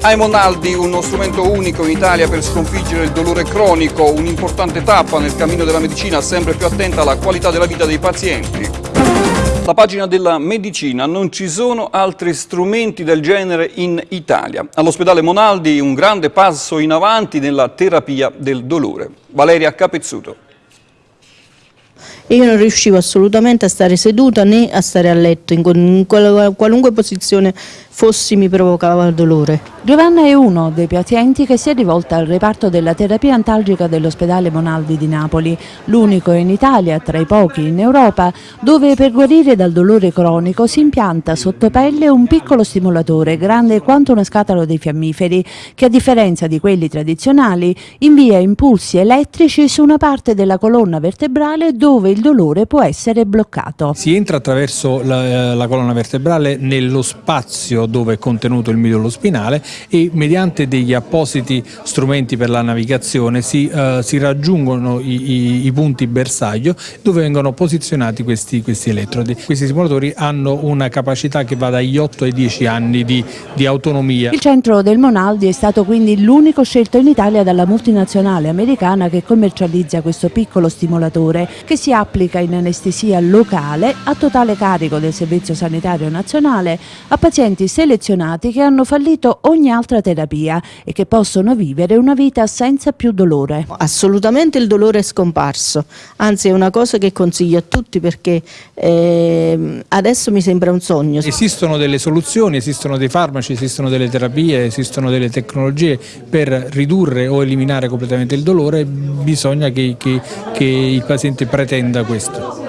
Aimonaldi, uno strumento unico in Italia per sconfiggere il dolore cronico, un'importante tappa nel cammino della medicina sempre più attenta alla qualità della vita dei pazienti. La pagina della medicina, non ci sono altri strumenti del genere in Italia. All'ospedale Monaldi un grande passo in avanti nella terapia del dolore. Valeria Capezzuto io non riuscivo assolutamente a stare seduta né a stare a letto, in qualunque posizione fossi mi provocava dolore. Giovanna è uno dei pazienti che si è rivolta al reparto della terapia antalgica dell'ospedale Monaldi di Napoli, l'unico in Italia, tra i pochi in Europa, dove per guarire dal dolore cronico si impianta sotto pelle un piccolo stimolatore grande quanto una scatola dei fiammiferi che a differenza di quelli tradizionali invia impulsi elettrici su una parte della colonna vertebrale dove il dolore può essere bloccato. Si entra attraverso la, la colonna vertebrale nello spazio dove è contenuto il midollo spinale e mediante degli appositi strumenti per la navigazione si, uh, si raggiungono i, i, i, punti bersaglio dove vengono posizionati questi, questi, elettrodi. Questi simulatori hanno una capacità che va dagli 8 ai 10 anni di, di autonomia. Il centro del Monaldi è stato quindi l'unico scelto in Italia dalla multinazionale americana che commercializza questo piccolo stimolatore che si applica in anestesia locale a totale carico del Servizio Sanitario Nazionale a pazienti selezionati che hanno fallito ogni altra terapia e che possono vivere una vita senza più dolore. Assolutamente il dolore è scomparso, anzi è una cosa che consiglio a tutti perché eh, adesso mi sembra un sogno. Esistono delle soluzioni, esistono dei farmaci, esistono delle terapie, esistono delle tecnologie per ridurre o eliminare completamente il dolore, bisogna che, che, che il paziente pretenda questo.